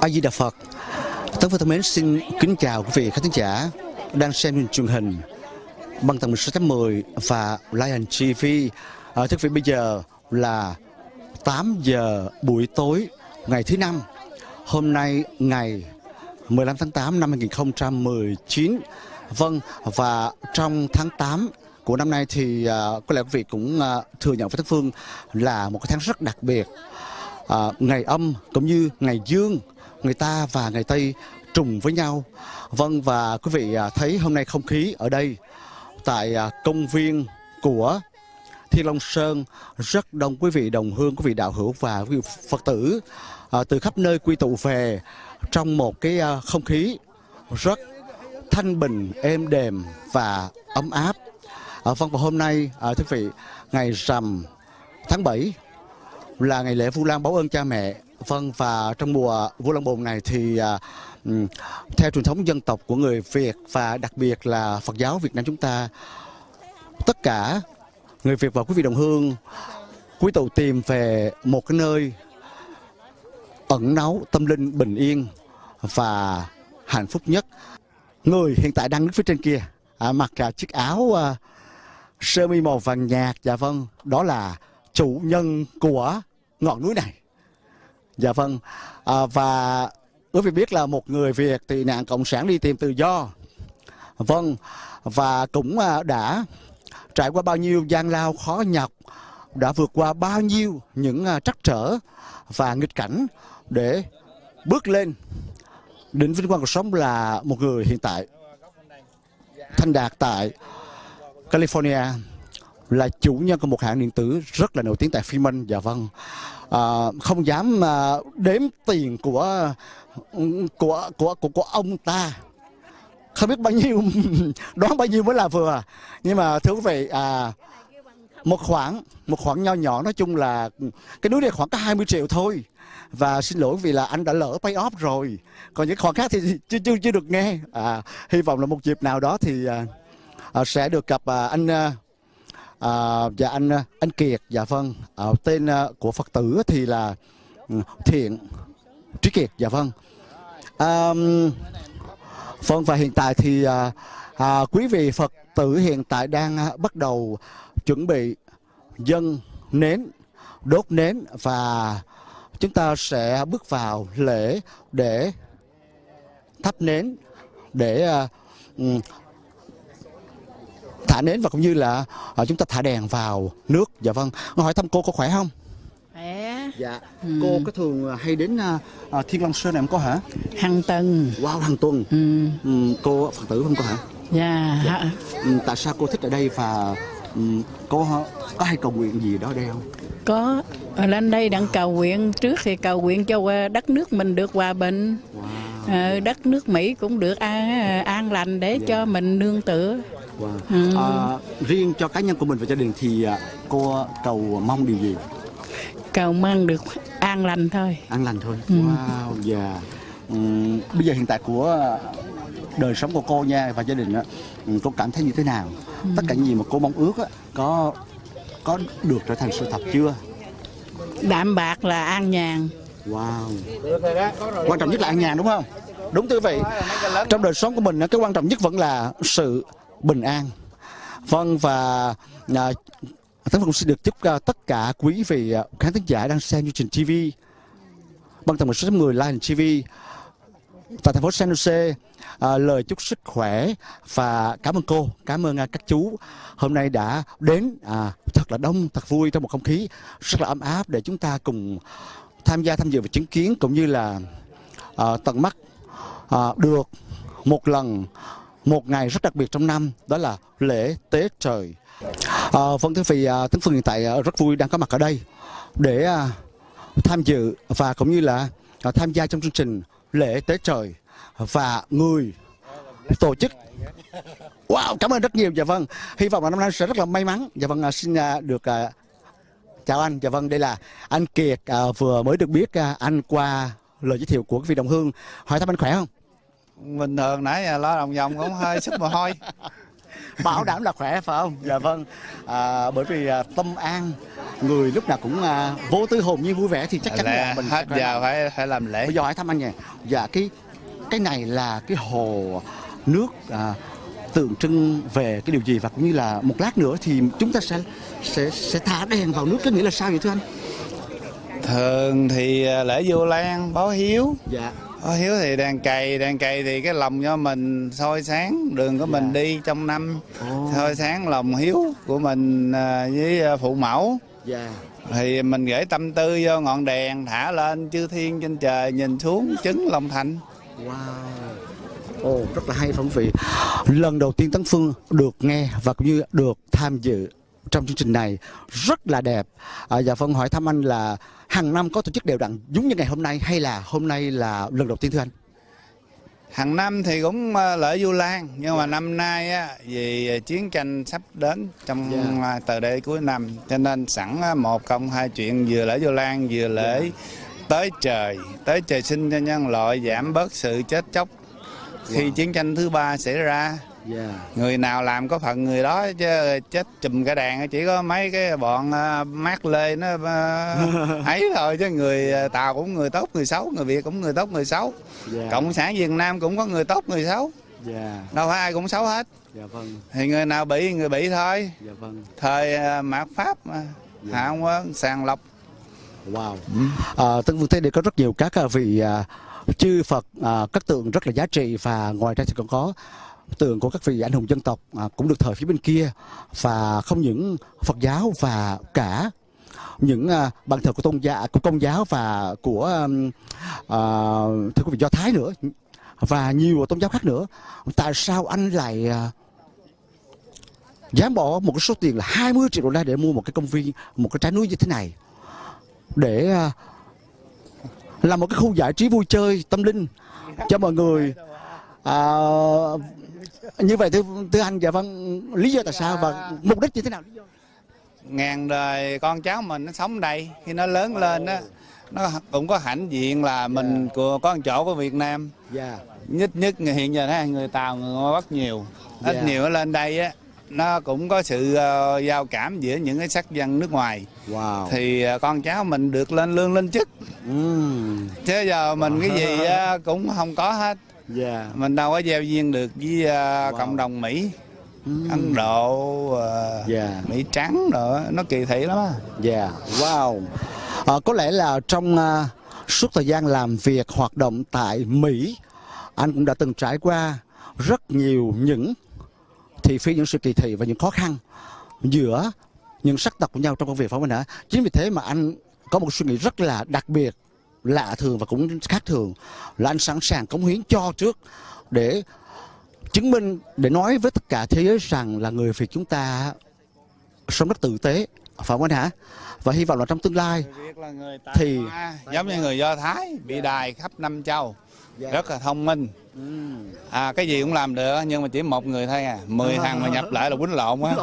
A Di Đà Phật. Tấn Phương thân mến xin kính chào quý vị khán thính giả đang xem truyền hình bằng tầng 16.10 và Lion TV. À, thưa quý vị bây giờ là 8 giờ buổi tối ngày thứ năm. Hôm nay ngày 15 tháng 8 năm 2019. Vâng và trong tháng 8 của năm nay thì uh, có lẽ quý vị cũng uh, thừa nhận với Tất Phương là một cái tháng rất đặc biệt. Uh, ngày âm cũng như ngày dương người ta và người Tây trùng với nhau. Vâng và quý vị à, thấy hôm nay không khí ở đây tại à, công viên của Thiên Long Sơn rất đông quý vị đồng hương, quý vị đạo hữu và quý vị Phật tử à, từ khắp nơi quy tụ về trong một cái à, không khí rất thanh bình, êm đềm và ấm áp. À, vâng và hôm nay à, thưa quý vị ngày rằm tháng 7 là ngày lễ Vu Lan báo ơn cha mẹ Vâng và trong mùa Vu Lan Bồn này thì uh, theo truyền thống dân tộc của người Việt và đặc biệt là Phật giáo Việt Nam chúng ta tất cả người Việt và quý vị đồng hương quý tụ tìm về một cái nơi ẩn náu tâm linh bình yên và hạnh phúc nhất. Người hiện tại đang đứng phía trên kia à, mặc à, chiếc áo à, sơ mi màu vàng nhạt dạ vâng đó là chủ nhân của ngọn núi này Dạ vâng. À, và quý vị biết là một người Việt thì nạn cộng sản đi tìm tự do. Vâng. Và cũng à, đã trải qua bao nhiêu gian lao khó nhọc, đã vượt qua bao nhiêu những à, trắc trở và nghịch cảnh để bước lên đỉnh vinh quang cuộc sống là một người hiện tại thanh đạt tại California là chủ nhân của một hãng điện tử rất là nổi tiếng tại Freeman dạ vâng à, không dám à, đếm tiền của của của của của ông ta. Không biết bao nhiêu đoán bao nhiêu mới là vừa. Nhưng mà thưa quý vị à, một khoản một khoản nho nhỏ nói chung là cái núi này khoảng có 20 triệu thôi. Và xin lỗi vì là anh đã lỡ pay off rồi. Còn những khoản khác thì chưa chưa chưa được nghe. À, hy vọng là một dịp nào đó thì à, à, sẽ được gặp à, anh à, à, dạ anh anh Kiệt dạ vâng. À, tên à, của Phật tử thì là ừ, Thiện Trí Kiệt dạ vâng. À, vâng và hiện tại thì à, à, quý vị Phật tử hiện tại đang à, bắt đầu chuẩn bị dân nến đốt nến và chúng ta sẽ bước vào lễ để thắp nến để uh, thả nến và cũng như là uh, chúng ta thả đèn vào nước. Dạ vâng. Hỏi thăm cô có khỏe không? Khỏe. Dạ ừ. cô có thường hay đến uh, thiên long sơn này không có hả? Hàng tuần wow hàng tuần. Ừ. Ừ, cô phật tử không có hả? Dạ, dạ. Ừ, tại sao cô thích ở đây và um, cô có hay cầu nguyện gì đó đây không? Có. Lên đây đang cầu nguyện. Trước thì cầu nguyện cho đất nước mình được hòa bình. Wow. ờ, đất nước mỹ cũng được an, an lành để yeah. Dạ. cho mình nương tựa Wow. Ừ. À, riêng cho cá nhân của mình và gia đình thì à, cô cầu mong điều gì? Cầu mong được an lành thôi. An lành thôi. Ừ. Wow, dạ. Yeah. Um, bây giờ hiện tại của đời sống của cô nha và gia đình á, ừ, cô cảm thấy như thế nào? Ừ. Tất cả những gì mà cô mong ước á, có có được trở thành sự thật chưa? Đạm bạc là an nhàn. Wow. Quan trọng nhất là an nhàn đúng không? Đúng thưa vị. Trong đời sống của mình cái quan trọng nhất vẫn là sự bình an. Vâng và à, tấn Phong xin được chúc uh, tất cả quý vị uh, khán thính giả đang xem chương trình TV bằng tầng một số người Lion TV tại thành phố San Jose à, lời chúc sức khỏe và cảm ơn cô cảm ơn à, các chú hôm nay đã đến à, thật là đông thật vui trong một không khí rất là ấm áp để chúng ta cùng tham gia tham dự và chứng kiến cũng như là à, tận mắt à, được một lần một ngày rất đặc biệt trong năm đó là lễ Tết trời. À, vâng thưa vị, à, Tấn Phương hiện tại à, rất vui đang có mặt ở đây để à, tham dự và cũng như là à, tham gia trong chương trình lễ Tết trời và người tổ chức Wow, cảm ơn rất nhiều. Dạ vâng. Hy vọng là năm nay sẽ rất là may mắn. Dạ vâng, à, xin à, được à, chào anh. Dạ vâng, đây là anh Kiệt à, vừa mới được biết à, anh qua lời giới thiệu của quý vị đồng hương. Hỏi thăm anh khỏe không? Bình thường nãy lo đồng vòng cũng hơi sức mồ hôi. Bảo đảm là khỏe phải không? Dạ vâng. À, bởi vì à, tâm an người lúc nào cũng à, vô tư hồn nhiên vui vẻ thì chắc chắn là mình hết giờ phải phải làm lễ. Bây giờ hỏi thăm anh nhỉ dạ cái cái này là cái hồ nước à, tượng trưng về cái điều gì? Và cũng như là một lát nữa thì chúng ta sẽ sẽ sẽ thả đèn vào nước cái nghĩa là sao vậy thưa anh? Thường thì à, lễ vô lan báo hiếu. Dạ báo hiếu thì đèn cày đèn cày thì cái lòng cho mình soi sáng đường của mình Dạ. đi trong năm soi sáng lòng hiếu của mình à, với à, phụ mẫu dạ thì mình gửi tâm tư vô ngọn đèn thả lên chư thiên trên trời nhìn xuống chứng lòng thành Wow. Ồ, rất là hay phong vị. Lần đầu tiên Tấn Phương được nghe và cũng như được tham dự trong chương trình này rất là đẹp. À, dạ Phân hỏi thăm anh là hàng năm có tổ chức đều đặn giống như ngày hôm nay hay là hôm nay là lần đầu tiên thưa anh? hàng năm thì cũng à, lễ vu lan nhưng mà năm nay á vì chiến tranh sắp đến trong Dạ. à, từ đây cuối năm cho nên sẵn á, một công hai chuyện vừa lễ vu lan vừa lễ tới trời tới trời sinh cho nhân loại giảm bớt sự chết chóc khi Wow. chiến tranh thứ ba xảy ra Dạ. Người nào làm có phận người đó chứ chết chùm cả đàn chỉ có mấy cái bọn mát lê nó ấy thôi chứ người à, tàu cũng người tốt người xấu người việt cũng người tốt người xấu cộng sản việt nam cũng có người tốt người xấu Dạ. đâu phải ai cũng xấu hết Dạ vâng. thì người nào bị người bị thôi Dạ vâng. thời à, mạt pháp mà Dạ. hạ quân sàng lọc Wow. À, Tân Vương thấy đây có rất nhiều các à, vị à, chư Phật, à, các tượng rất là giá trị và ngoài ra thì còn có tượng của các vị anh hùng dân tộc à, cũng được thờ phía bên kia. Và không những Phật giáo và cả những à, bàn thờ của tôn giáo của công giáo và của um, à, thưa quý vị do thái nữa và nhiều tôn giáo khác nữa. Tại sao anh lại à, dám bỏ một cái số tiền là 20 triệu đô la để mua một cái công viên một cái trái núi như thế này? Để à, làm một cái khu giải trí vui chơi tâm linh cho mọi người à, như vậy thưa, thưa anh dạ vâng lý do tại sao và mục đích như thế nào? Ngàn đời con cháu mình nó sống đây khi nó lớn lên á nó cũng có hãnh diện là mình của có một chỗ của việt nam. Dạ. Nhất nhất hiện giờ thấy người tàu người ngoại bắc nhiều. Ít Dạ. nhiều nó lên đây á nó cũng có sự ờ, giao cảm giữa những cái sắc dân nước ngoài. Wow. Thì ờ, con cháu mình được lên lương lên chức. Ừm, chứ giờ mình cái gì á, cũng không có hết dạ. Mình đâu có gieo duyên được với ờ, Wow. cộng đồng mỹ. Ừm, ấn độ ờ, dạ. Mỹ trắng nữa nó kỳ thị lắm á. Dạ. Wow. À, có lẽ là trong à, suốt thời gian làm việc hoạt động tại mỹ anh cũng đã từng trải qua rất nhiều những thị phi những sự kỳ thị và những khó khăn giữa những sắc tộc của nhau trong công việc phải không anh hả? Chính vì thế mà anh có một suy nghĩ rất là đặc biệt lạ thường và cũng khác thường. Là anh sẵn sàng cống hiến cho trước để chứng minh để nói với tất cả thế giới rằng là người Việt chúng ta sống rất tử tế. Phải không anh hả? Và hy vọng là trong tương lai Thì- giống như người Do Thái bị đài khắp năm châu Dạ. rất là thông minh. À cái gì cũng làm được nhưng mà chỉ một người thôi à. Mười thằng mà nhập lại là quýnh lộn á.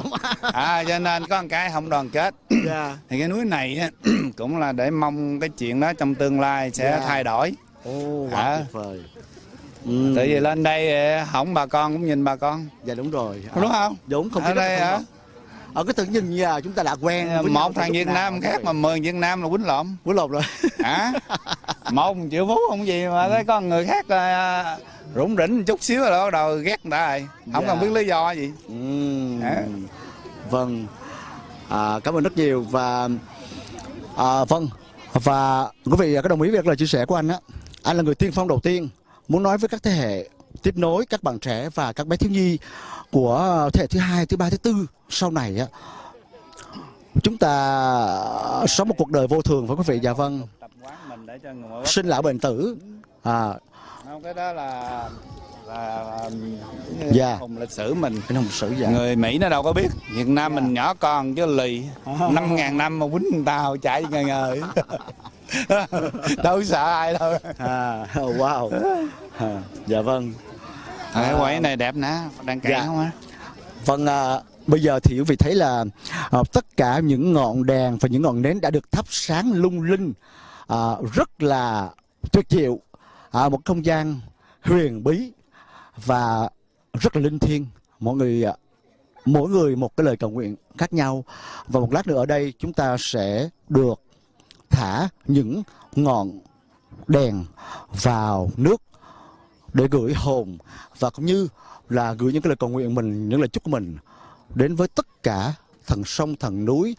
À cho nên có một cái không đoàn kết. Dạ. Thì cái núi này á, cũng là để mong cái chuyện đó trong tương lai sẽ Dạ. thay đổi. À. quá tuyệt vời. Ừ. tại vì lên đây hỏng bà con cũng nhìn bà con. Dạ đúng rồi. Đúng không? Đúng không ở đây hả? ở cái tự nhìn nhà chúng ta đã quen một thằng Việt Nam khác mà mười Việt Nam là quýnh lộn. Quýnh lộn rồi. Hả một triệu phú không gì mà thấy con người khác à, rủng rỉnh một chút xíu rồi bắt đầu ghét người ta rồi. Không Dạ. cần biết lý do gì. Ừm. Hả? vâng. À, cảm ơn rất nhiều và à, vâng. Và quý vị có đồng ý với lời chia sẻ của anh á. Anh là người tiên phong đầu tiên muốn nói với các thế hệ tiếp nối các bạn trẻ và các bé thiếu nhi của thế hệ thứ hai thứ ba thứ tư sau này á. Chúng ta sống một cuộc đời vô thường phải quý vị? Dạ vâng sinh lão bệnh tử. À. Không cái đó là là Dạ. hùng lịch sử mình. Anh hồng sử dạ. Người Mỹ nó đâu có biết. Việt Nam mình nhỏ con chứ lì. Năm ngàn năm mà quýnh họ chạy ngời ngời đâu sợ ai đâu. À wow. À, dạ vâng. À, cái quẩy này đẹp nè. Đang cạn Dạ. không á? Vâng, à, bây giờ thì quý vị thấy là à, tất cả những ngọn đèn và những ngọn nến đã được thắp sáng lung linh à, rất là tuyệt diệu. À, một không gian huyền bí và rất là linh thiêng. Mọi người à, mỗi người một cái lời cầu nguyện khác nhau và một lát nữa ở đây chúng ta sẽ được thả những ngọn đèn vào nước để gửi hồn và cũng như là gửi những cái lời cầu nguyện mình những lời chúc của mình đến với tất cả thần sông thần núi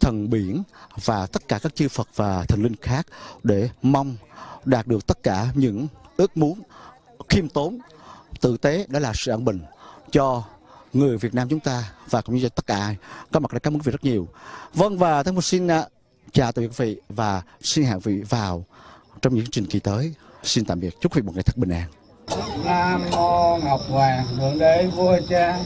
thần biển và tất cả các chư Phật và thần linh khác để mong đạt được tất cả những ước muốn khiêm tốn, tử tế đó là sự an bình cho người Việt Nam chúng ta và cũng như cho tất cả ai. Có mặt đã cảm ơn quý vị rất nhiều. Vâng và thân một xin à, chào tạm biệt quý vị và xin hẹn quý vị vào trong những chương trình kỳ tới. Xin tạm biệt. Chúc quý vị một ngày thật bình an. Nam mô Ngọc Hoàng, Thượng Đế Vua Cha.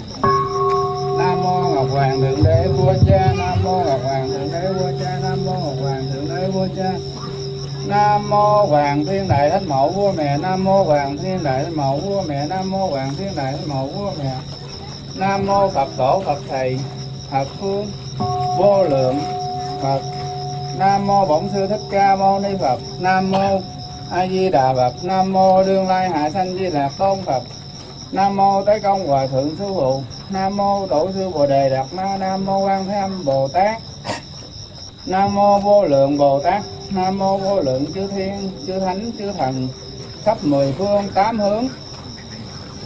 Ngọc Hoàng Thượng Đế Vua Cha Nam mô Ngọc Hoàng Thượng Đế Vua Cha Nam mô Ngọc Hoàng Thượng Đế Vua Cha Nam mô Hoàng Thiên Đại Thánh Mẫu Vua Mẹ Nam mô Hoàng Thiên Đại Thánh Mẫu Vua Mẹ Nam mô Hoàng Thiên Đại Thánh Mẫu Vua Mẹ Nam mô Phật Tổ Phật Thầy Phật Phương Vô Lượng Phật Nam mô Bổn Sư Thích Ca Mâu Ni Phật Nam mô A Di Đà Phật Nam mô Đương Lai Hạ Sanh Di Lạc Tôn Phật Nam mô Tế Công Hòa Thượng Sư Phụ Nam mô Tổ sư Bồ Đề Đạt Ma Nam mô Quan Thế Âm Bồ Tát. Nam mô Vô Lượng Bồ Tát. Nam mô Vô Lượng Chư Thiên, Chư Thánh, Chư Thần. Khắp mười phương tám hướng.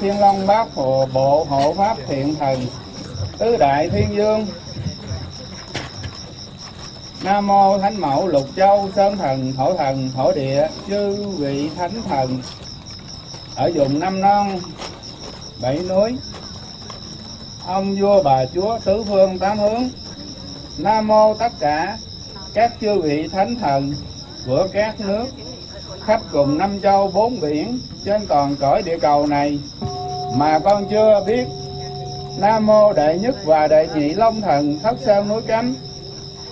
Thiên Long Bát Hồ Bộ Hộ Pháp Thiện Thần. Tứ Đại Thiên Dương. Nam mô Thánh Mẫu Lục Châu Sơn Thần, Thổ Thần, Thổ Địa, chư vị Thánh Thần. Ở vùng Năm Non, Bảy Núi ông vua bà chúa tứ phương tám hướng Nam mô tất cả các chư vị Thánh Thần của các nước khắp cùng năm châu bốn biển trên toàn cõi địa cầu này mà con chưa biết Nam mô đệ nhất và đệ nhị long thần thất sơn núi cánh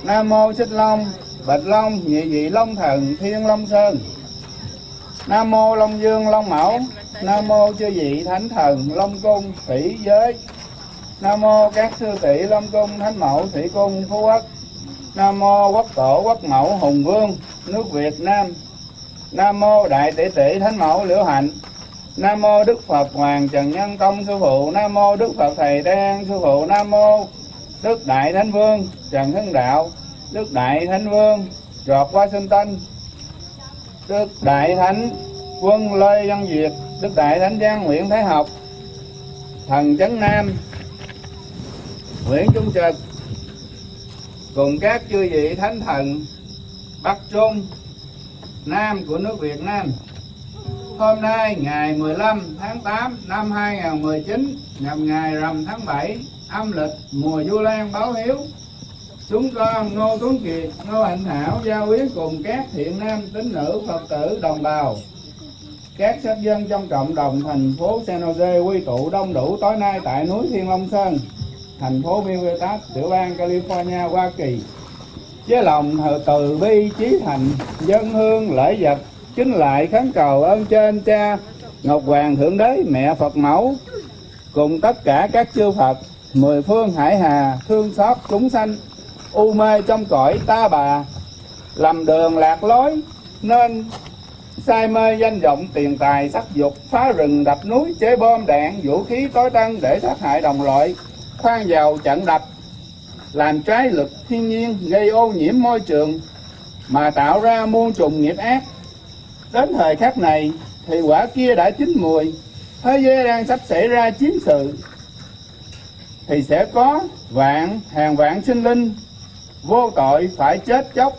Nam mô Xích Long, Bạch Long, Nhị Vị Long Thần, Thiên Long Sơn. Nam mô Long Dương, Long Mẫu. Nam mô chư vị Thánh Thần, Long Cung, Thủy Giới. Nam mô các sư tỷ Long Cung, Thánh Mẫu, Thủy Cung, Phú Quốc. Nam mô Quốc Tổ, Quốc Mẫu, Hùng Vương, nước Việt Nam. Nam mô Đại Tỷ Tỷ Thánh Mẫu, Liễu Hạnh. Nam mô Đức Phật Hoàng Trần Nhân Tông Sư Phụ. Nam mô Đức Phật Thầy Đan Sư Phụ. Nam mô Đức Đại Thánh Vương Trần Hưng Đạo, Đức Đại Thánh Vương George Washington, Đức Đại Thánh Quân Lê Văn Việt, Đức Đại Thánh Giang Nguyễn Thái Học, Thần Chấn Nam, Nguyễn Trung Trực, cùng các chư vị Thánh Thần Bắc Trung, Nam của nước Việt Nam. Hôm nay ngày 15 tháng 8 năm 2019 nhằm ngày rằm tháng 7 âm lịch mùa du lan báo hiếu chúng con ngô tuấn kiệt ngô hạnh thảo giao yến cùng các thiện nam tín nữ phật tử đồng bào các sắc dân trong cộng đồng thành phố San Jose quy tụ đông đủ tối nay tại núi Thiên Long Sơn, thành phố Milletas, tiểu bang California, Hoa Kỳ. Với lòng từ bi trí thành, dân hương lễ vật, kính lại khấn cầu ơn trên cha Ngọc Hoàng Thượng Đế Mẹ Phật Mẫu. Cùng tất cả các chư Phật mười phương hải hà thương xót chúng sanh u mê trong cõi ta bà. Lầm đường lạc lối nên say mê danh vọng tiền tài sắc dục phá rừng đập núi chế bom đạn vũ khí tối tân để sát hại đồng loại khoan vào chặn đập, làm trái luật thiên nhiên gây ô nhiễm môi trường mà tạo ra muôn trùng nghiệp ác. Đến thời khắc này, thì quả kia đã chín mùi, thế giới đang sắp xảy ra chiến sự. Thì sẽ có vạn, hàng vạn sinh linh vô tội phải chết chóc,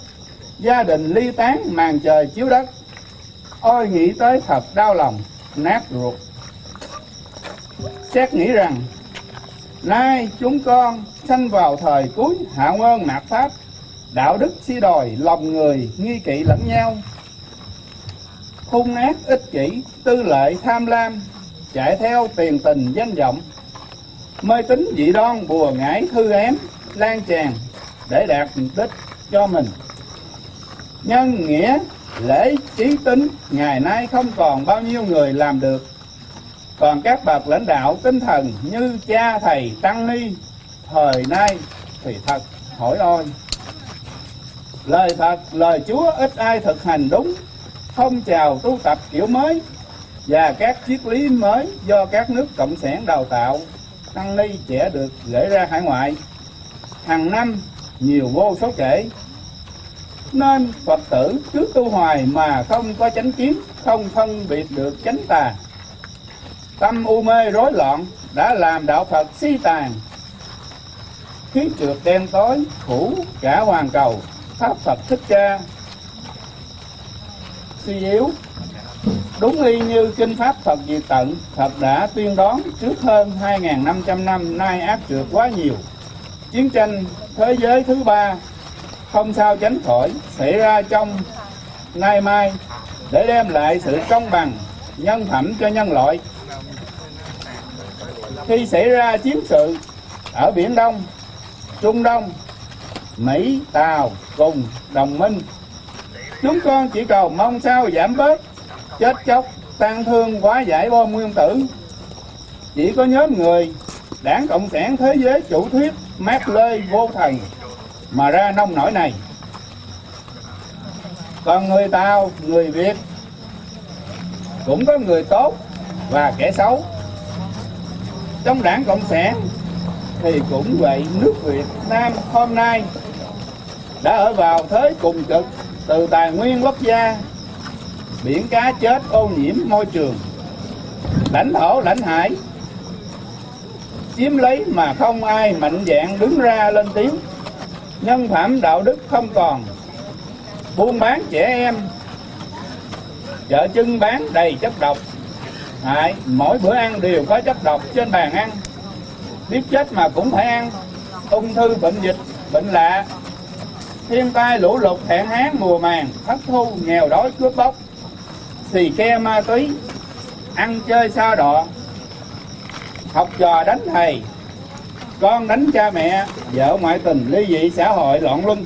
gia đình ly tán màn trời chiếu đất. Ôi, nghĩ tới thật đau lòng, nát ruột. Xét nghĩ rằng nay chúng con sanh vào thời cuối hạ ngôn mạt pháp. Đạo đức si đòi lòng người nghi kỵ lẫn nhau. Hung ác ích kỷ, tư lệ tham lam, chạy theo tiền tình danh vọng. Mê tín dị đoan bùa ngải thư ém lan tràn để đạt mục đích cho mình. Nhân nghĩa, lễ trí tính, ngày nay không còn bao nhiêu người làm được còn các bậc lãnh đạo tinh thần như cha, thầy, tăng ni, thời nay thì thật, hỏi ôi. Lời thật, lời chúa ít ai thực hành đúng. Phong trào tu tập kiểu mới. Và các triết lý mới do các nước cộng sản đào tạo. Tăng ni trẻ được gửi ra hải ngoại. Hàng năm, nhiều vô số kể. Nên phật tử cứ tu hoài mà không có chánh kiến, không phân biệt được chánh tà tâm u mê rối loạn đã làm đạo phật si tàn. Khí trượt đen tối phủ cả hoàn cầu, pháp phật thích ca. Suy yếu, đúng y như kinh pháp Phật diệt tận, Phật đã tuyên đoán trước hơn 2.500 năm nay ác trượt quá nhiều. Chiến tranh thế giới thứ ba không sao tránh khỏi xảy ra trong nay mai để đem lại sự công bằng, nhân phẩm cho nhân loại khi xảy ra chiến sự ở biển Đông, Trung Đông, Mỹ, Tàu cùng đồng minh, chúng con chỉ cầu mong sao giảm bớt chết chóc tan thương quá giải bom nguyên tử. Chỉ có nhóm người đảng cộng sản thế giới chủ thuyết mát lê vô thần mà ra nông nổi này. Còn người tàu, người việt cũng có người tốt và kẻ xấu trong đảng cộng sản thì cũng vậy nước việt nam hôm nay đã ở vào thế cùng cực từ tài nguyên quốc gia, biển cá chết ô nhiễm môi trường, lãnh thổ, lãnh hải, chiếm lấy mà không ai mạnh dạng đứng ra lên tiếng. Nhân phẩm đạo đức không còn, buôn bán trẻ em, chợ chân bán đầy chất độc hại mỗi bữa ăn đều có chất độc trên bàn ăn. Biết chết mà cũng phải ăn. Ung thư, bệnh dịch, bệnh lạ. Thiên tai, lũ lụt, hạn hán, mùa màng, thất thu, nghèo đói, cướp bóc. Xì ke, ma túy. Ăn chơi xa đọ học trò đánh thầy. Con đánh cha mẹ. Vợ ngoại tình, ly dị, xã hội, loạn luân.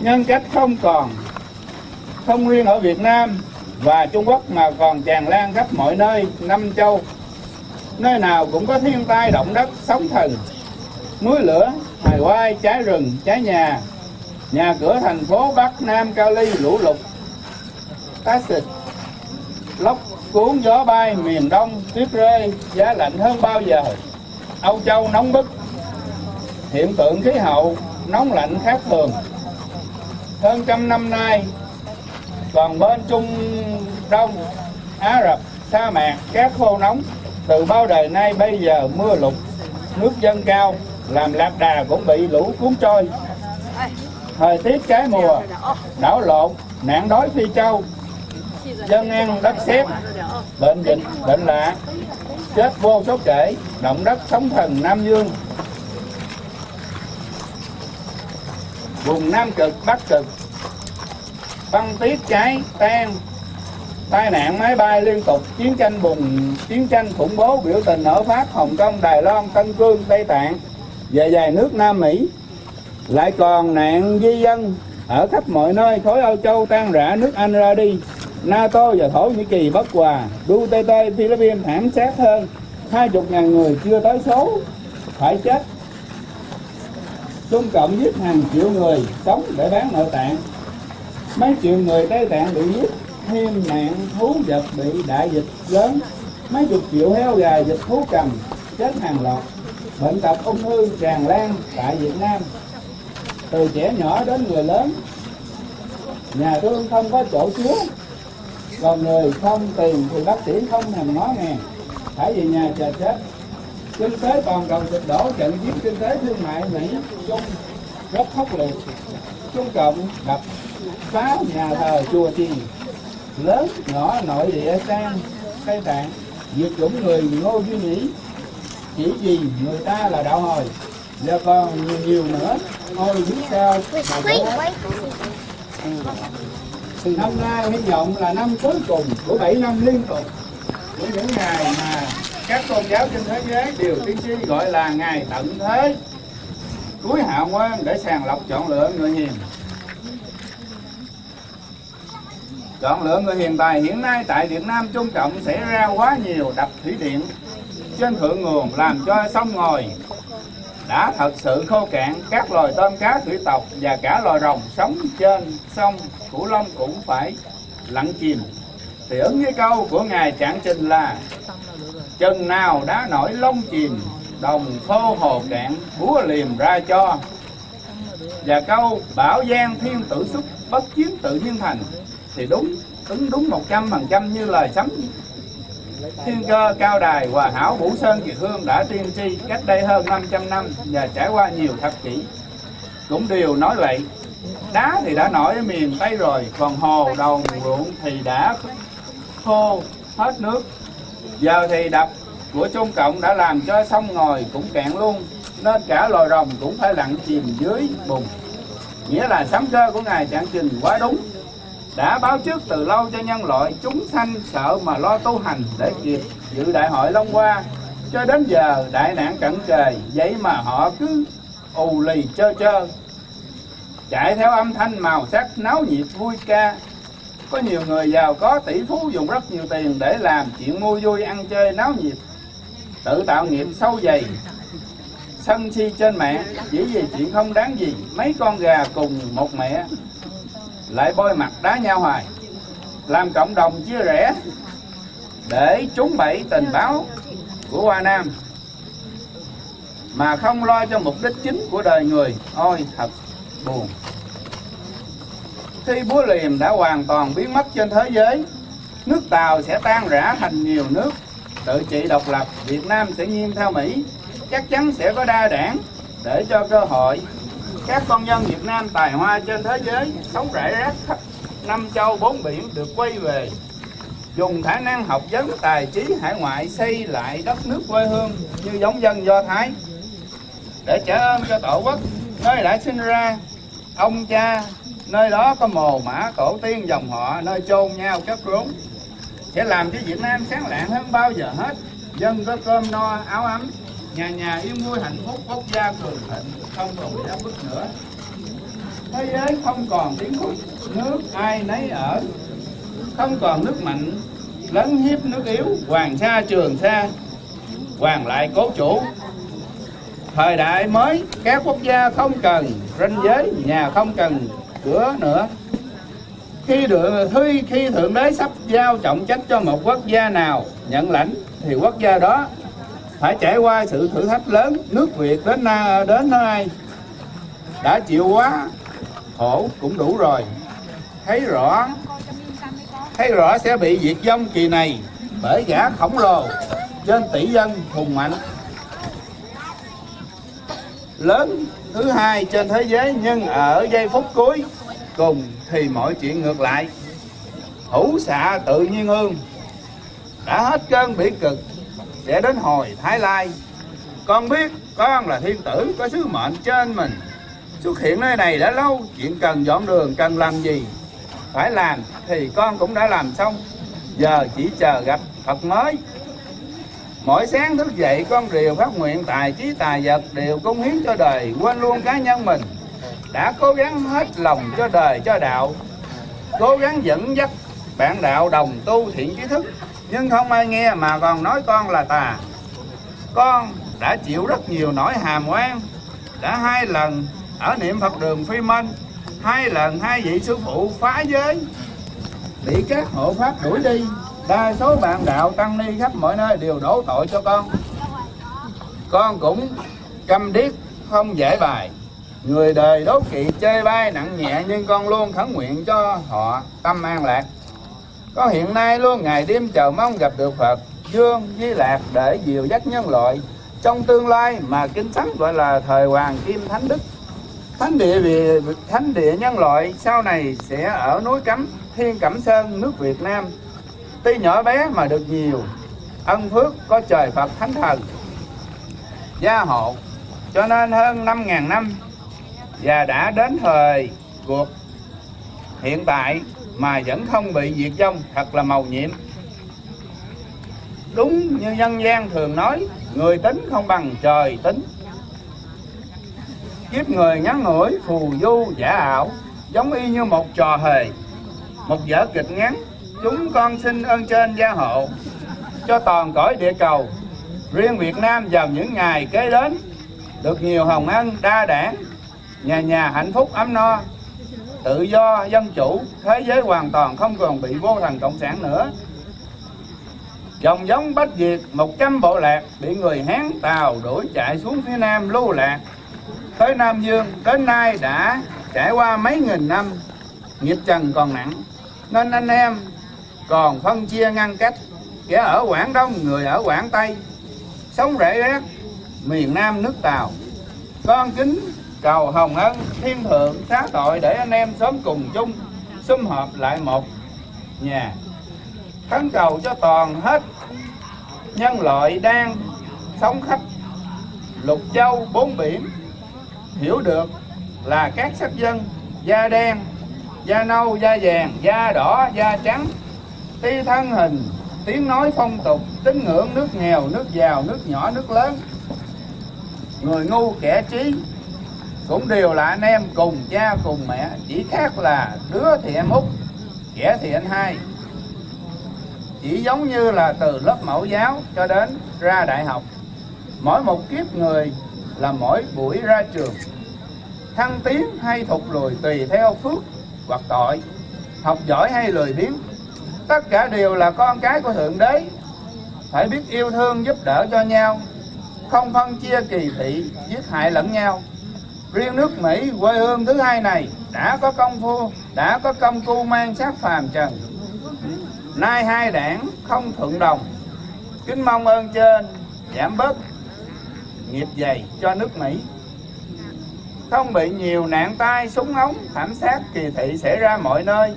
Nhân cách không còn. Không riêng ở Việt Nam và Trung Quốc mà còn tràn lan khắp mọi nơi năm châu. Nơi nào cũng có thiên tai, động đất, sóng thần. Núi lửa, hài quai cháy rừng cháy nhà. Nhà cửa thành phố bắc nam cao ly, lũ lụt. Tá xịt lốc cuốn gió bay, miền đông, tuyết rơi, giá lạnh hơn bao giờ. Âu châu nóng bức. Hiện tượng khí hậu, nóng lạnh khác thường. Hơn trăm năm nay còn bên trung đông á rập, sa mạc cát khô nóng. Từ bao đời nay bây giờ mưa lụt, nước dâng cao, làm lạc đà cũng bị lũ cuốn trôi. Thời tiết trái mùa, đảo lộn, nạn đói phi châu dân ăn đất xếp bệnh dịch, bệnh lạ. Chết vô số kể, động đất sóng thần nam dương. Vùng nam cực, bắc cực. Băng tuyết cháy tan tai nạn máy bay liên tục, chiến tranh bùng, chiến tranh khủng bố, biểu tình ở pháp, hồng kông, đài loan, tân cương, tây tạng, về dài nước nam mỹ. Lại còn nạn di dân ở khắp mọi nơi, khối âu châu tan rã, nước anh ra đi. Nato và thổ nhĩ kỳ bất hòa. Duterte, philippines thảm sát hơn. Hai chục ngàn người chưa tới số, phải chết. Trung Cộng giết hàng triệu người, sống để bán nội tạng. Mấy triệu người Tây Tạng bị giết thêm nạn thú vật bị đại dịch lớn, mấy chục triệu heo gà dịch thú cầm, chết hàng loạt. Bệnh tật ung thư tràn lan tại Việt Nam. Từ trẻ nhỏ đến người lớn, nhà thương không có chỗ chứa. Còn người không tiền thì bác sĩ không thèm nói nghe phải về nhà chờ chết. Kinh tế toàn cầu sụp đổ, trận chiến kinh tế thương mại mỹ trung rất khốc liệt. Trung cộng đập phá nhà thờ chùa chiền lớn nhỏ nội địa sang tây tạng. Diệt chủng người ngô duy mỹ chỉ vì người ta là đạo hồi. Và còn nhiều, nhiều nữa. Ôi biết sao năm nay hy vọng là năm cuối cùng của 7 năm liên tục. Của những ngày mà các tôn giáo trên thế giới đều tiên tri gọi là ngày tận thế. Cuối hạ quan để sàng lọc chọn lựa người hiền chọn lựa người hiền tài hiện nay tại Việt Nam Trung Cộng xảy ra quá nhiều đập thủy điện. Trên thượng nguồn làm cho sông ngòi. Đã thật sự khô cạn, các loài tôm cá thủy tộc và cả loài rồng sống trên sông Cửu Long cũng phải lặn chìm. Thì ứng với câu của ngài Trạng Trình là, chừng nào đã nổi lông chìm, đồng khô hồ cạn, búa liềm ra cho. Và câu bảo gian thiên tử xúc bất chiến tự nhiên thành thì đúng ứng đúng một trăm phần trăm như lời sấm. Thiên cơ cao đài hòa hảo vũ sơn kiệt hương đã tiên tri cách đây hơn 500 năm và trải qua nhiều thập kỷ. Cũng đều nói vậy, đá thì đã nổi ở miền tây rồi, còn hồ đồng ruộng thì đã khô hết nước. Giờ thì đập của Trung Cộng đã làm cho sông ngòi cũng cạn luôn, nên cả loài rồng cũng phải lặn chìm dưới bùn. Nghĩa là sấm cơ của ngài trạng trình quá đúng đã báo trước từ lâu cho nhân loại, chúng sanh sợ mà lo tu hành để kịp. Dự đại hội Long Hoa, cho đến giờ đại nạn cận kề, vậy mà họ cứ ù lì chơ chơ. Chạy theo âm thanh màu sắc náo nhiệt vui ca. Có nhiều người giàu có tỷ phú dùng rất nhiều tiền để làm chuyện mua vui, ăn chơi náo nhiệt. Tự tạo nghiệp sâu dày, sân si trên mạng chỉ vì chuyện không đáng gì, mấy con gà cùng một mẹ lại bôi mặt đá nhau hoài. Làm cộng đồng chia rẽ. Để trúng bẫy tình báo của Hoa Nam. Mà không lo cho mục đích chính của đời người. Ôi, thật buồn. Khi búa liềm đã hoàn toàn biến mất trên thế giới, nước Tàu sẽ tan rã thành nhiều nước. Tự trị độc lập, Việt Nam sẽ nghiêng theo Mỹ. Chắc chắn sẽ có đa đảng để cho cơ hội các con dân Việt Nam tài hoa trên thế giới, sống rải rác khắp năm châu bốn biển được quay về. Dùng khả năng học vấn tài trí hải ngoại xây lại đất nước quê hương như giống dân Do Thái. Để trả ơn cho tổ quốc, nơi đã sinh ra, ông cha, nơi đó có mồ mã tổ tiên dòng họ, nơi chôn nhau chất rốn. Sẽ làm cho Việt Nam sáng lạng hơn bao giờ hết. Dân có cơm no, áo ấm nhà nhà yên vui hạnh phúc quốc gia cường thịnh không còn bị áp bức nữa. Thế giới không còn tiếng khúc nước ai nấy ở. Không còn nước mạnh lấn hiếp nước yếu hoàng sa trường sa hoàng lại cố chủ. Thời đại mới các quốc gia không cần ranh giới nhà không cần cửa nữa. Khi được khi, khi thượng đế sắp giao trọng trách cho một quốc gia nào nhận lãnh thì quốc gia đó phải trải qua sự thử thách lớn, nước Việt đến na, đến nay đã chịu quá, khổ cũng đủ rồi. Thấy rõ thấy rõ sẽ bị diệt vong kỳ này, bởi gã khổng lồ trên tỷ dân hùng mạnh. Lớn thứ hai trên thế giới, nhưng ở giây phút cuối, cùng thì mọi chuyện ngược lại. Hữu xạ tự nhiên hương đã hết cơn bị cực sẽ đến hồi Thái Lai. Con biết con là thiên tử có sứ mệnh trên mình. Xuất hiện nơi này đã lâu, chuyện cần dọn đường, cần làm gì phải làm thì con cũng đã làm xong. Giờ chỉ chờ gặp Phật mới. Mỗi sáng thức dậy con đều phát nguyện tài trí tài vật đều cống hiến cho đời, quên luôn cá nhân mình. Đã cố gắng hết lòng cho đời cho đạo, cố gắng dẫn dắt bạn đạo đồng tu thiện trí thức nhưng không ai nghe mà còn nói con là tà. Con đã chịu rất nhiều nỗi hàm oan. Đã hai lần ở niệm phật đường phi minh, hai lần hai vị sư phụ phá giới. Bị các hộ pháp đuổi đi, đa số bạn đạo tăng ni khắp mọi nơi đều đổ tội cho con. Con cũng câm điếc, không giải bài. Người đời đố kỵ chơi bay nặng nhẹ nhưng con luôn khấn nguyện cho họ tâm an lạc có hiện nay luôn, ngày đêm chờ mong gặp được Phật, Dương, Di Lạc để dìu dắt nhân loại. Trong tương lai mà kinh thánh gọi là thời hoàng kim thánh đức, thánh địa vì thánh địa nhân loại, sau này sẽ ở núi cấm thiên cẩm sơn, nước Việt Nam. Tuy nhỏ bé mà được nhiều, ân phước có trời Phật thánh thần. Gia hộ, cho nên hơn 5.000 năm, và đã đến thời cuộc hiện tại mà vẫn không bị diệt vong, thật là màu nhiệm. Đúng như dân gian thường nói, người tính không bằng trời tính. Kiếp người ngắn ngủi, phù du, giả ảo, giống y như một trò hề, một vở kịch ngắn. Chúng con xin ơn trên gia hộ cho toàn cõi địa cầu. Riêng Việt Nam vào những ngày kế đến, được nhiều hồng ân đa đảng, nhà nhà hạnh phúc ấm no tự do, dân chủ, thế giới hoàn toàn không còn bị vô thần cộng sản nữa. Dòng giống Bách Việt 100 bộ lạc bị người Hán Tàu đuổi chạy xuống phía Nam lưu lạc. Tới Nam Dương, đến nay đã trải qua mấy nghìn năm, nghiệp trần còn nặng. Nên anh em còn phân chia ngăn cách, kẻ ở Quảng Đông, người ở Quảng Tây. Sống rễ rác miền Nam nước Tàu. Con kính cầu hồng ân, thiên thượng, xá tội để anh em sớm cùng chung, sum họp lại một nhà. Khấn cầu cho toàn hết, nhân loại đang sống khắp lục châu bốn biển. Hiểu được là các sắc dân, da đen, da nâu, da vàng, da đỏ, da trắng. Ti thân hình, tiếng nói phong tục, tín ngưỡng nước nghèo, nước giàu, nước nhỏ, nước lớn. Người ngu kẻ trí cũng đều là anh em cùng cha cùng mẹ, chỉ khác là đứa thì em út, kẻ thì anh hai. Chỉ giống như là từ lớp mẫu giáo cho đến ra đại học, mỗi một kiếp người là mỗi buổi ra trường. Thăng tiến hay thụt lùi tùy theo phước hoặc tội, học giỏi hay lười biếng, tất cả đều là con cái của thượng đế. Phải biết yêu thương giúp đỡ cho nhau, không phân chia kỳ thị, giết hại lẫn nhau riêng nước mỹ, quê hương thứ hai này, đã có công phu, đã có công cu mang sát phàm trần. Nay hai đảng không thuận đồng. Kính mong ơn trên, giảm bớt nghiệp dày cho nước mỹ. Không bị nhiều nạn tai súng ống, thảm sát kỳ thị xảy ra mọi nơi.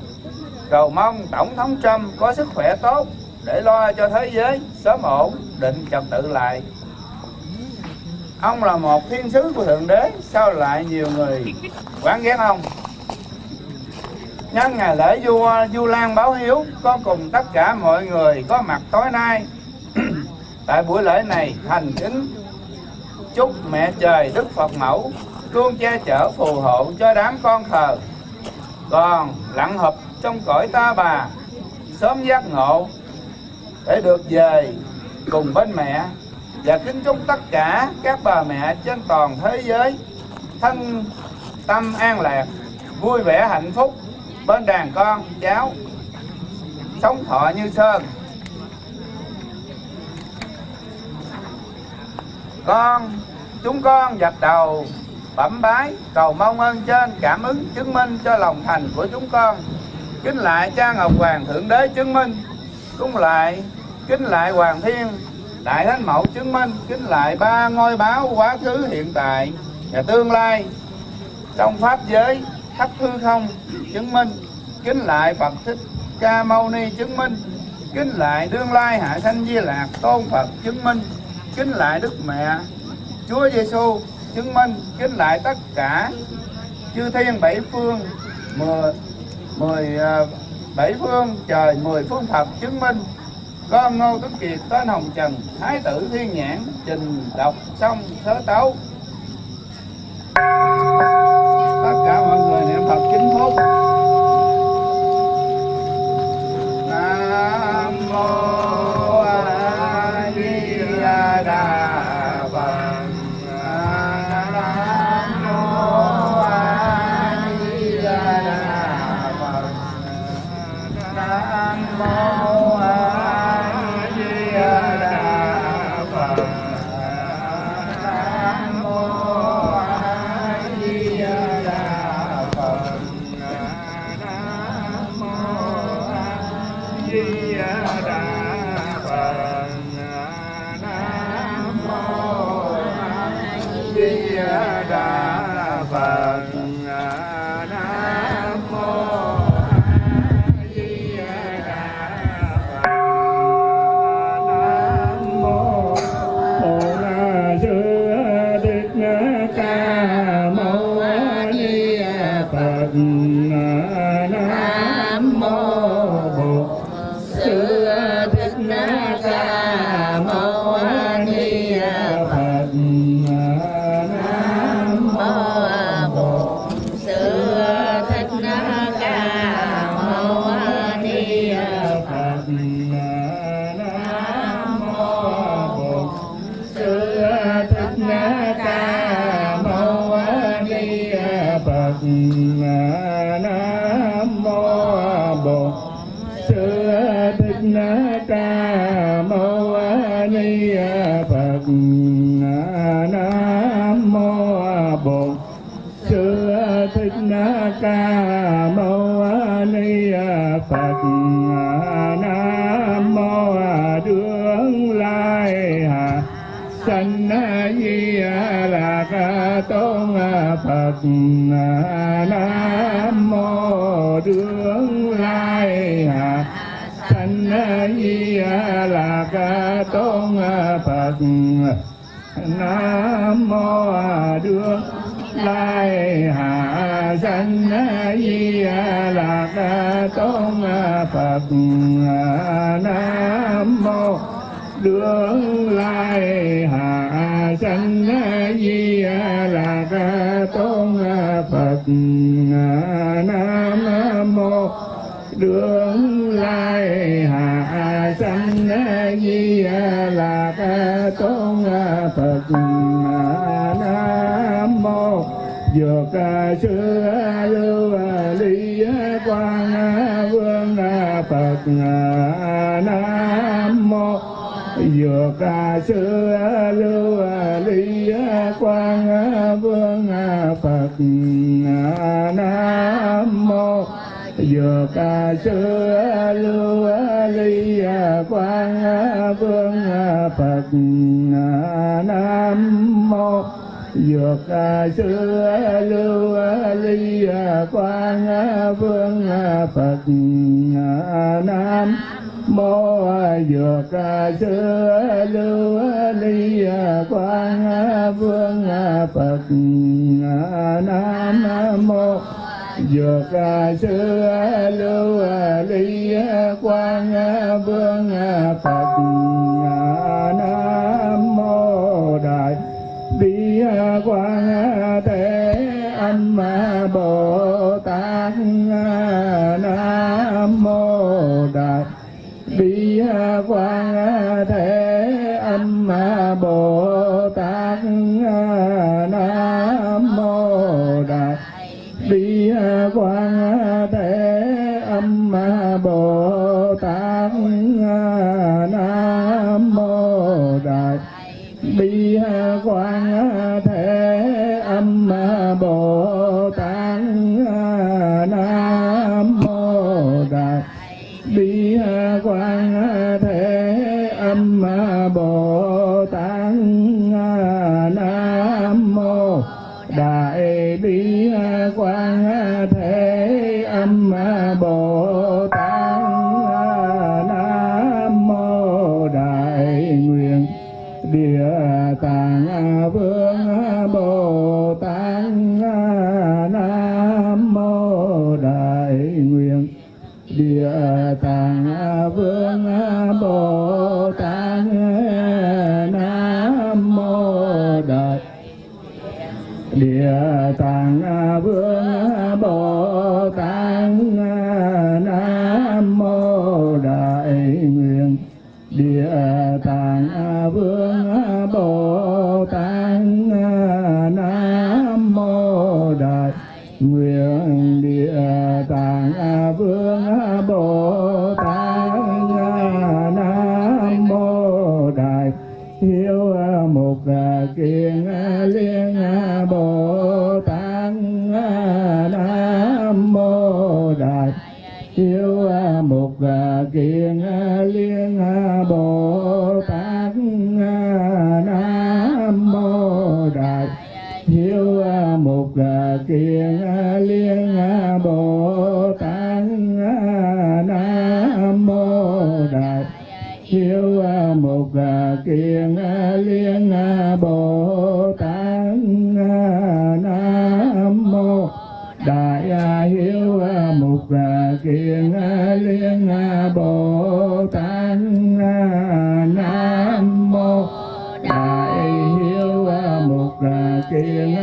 Cầu mong tổng thống trump có sức khỏe tốt để lo cho thế giới sớm ổn, định trật tự lại ông là một thiên sứ của thượng đế, sao lại nhiều người quán ghét ông? Nhân ngày lễ vua du lan báo hiếu, có cùng tất cả mọi người có mặt tối nay. Tại buổi lễ này, thành kính chúc mẹ trời đức phật mẫu luôn che chở phù hộ cho đám con thờ. Còn lặng hợp trong cõi ta bà, sớm giác ngộ để được về cùng bên mẹ và kính chúc tất cả các bà mẹ trên toàn thế giới. Thân tâm an lạc, vui vẻ hạnh phúc bên đàn con, cháu. Sống thọ như sơn. Con, chúng con dập đầu, bẩm bái, cầu mong ơn trên cảm ứng chứng minh cho lòng thành của chúng con. Kính lại cha ngọc hoàng thượng đế chứng minh. Cũng lại, kính lại hoàng thiên đại thánh mẫu chứng minh kính lại ba ngôi báo quá khứ, hiện tại và tương lai. Trong pháp giới, khắp hư không chứng minh kính lại phật thích ca mâu ni chứng minh kính lại đương lai hạ sanh di lạc tôn phật chứng minh kính lại đức mẹ chúa giêsu chứng minh kính lại tất cả chư thiên bảy phương, mười mười à, bảy phương trời mười phương phật chứng minh con ngô tuấn kiệt, tên hồng trần, thái tử thiên nhãn, trình đọc xong thớ tấu. Phật Nam mô Đương Lai Hạ Sanh Di Lạc Tôn Phật Nam mô Đương Lai Hạ Sanh Di Lạc Tôn Phật Nam mô Đương Lai Hạ Nam mô đường Lai Hạ Sanh Di Lạc Tôn Phật. Nam mô, Dược sư lưu ly quang vương Phật. Nam mô, Dược sư lưu ly quang vương Phật. Dược sư lưu ly quang vương Phật Nam mô Dược sư lưu ly quang vương Phật Nam mô Dược sư lưu ly quang vương Phật Nam mô Dược sư lưu ly quang vương Phật Nam mô Đại bi quang thế âm bồ tát nam mô đại bi quang bồ tát nam mô đại bi quang thế âm bồ tát nam mô đại bi quang thế mục à, kiền à, liên à, bồ tát nam mô đại hiếu mục kiền liên bồ tát nam mô đại hiếu mục kiền kiền liên bồ tát nam mô đại hiếu mục kiền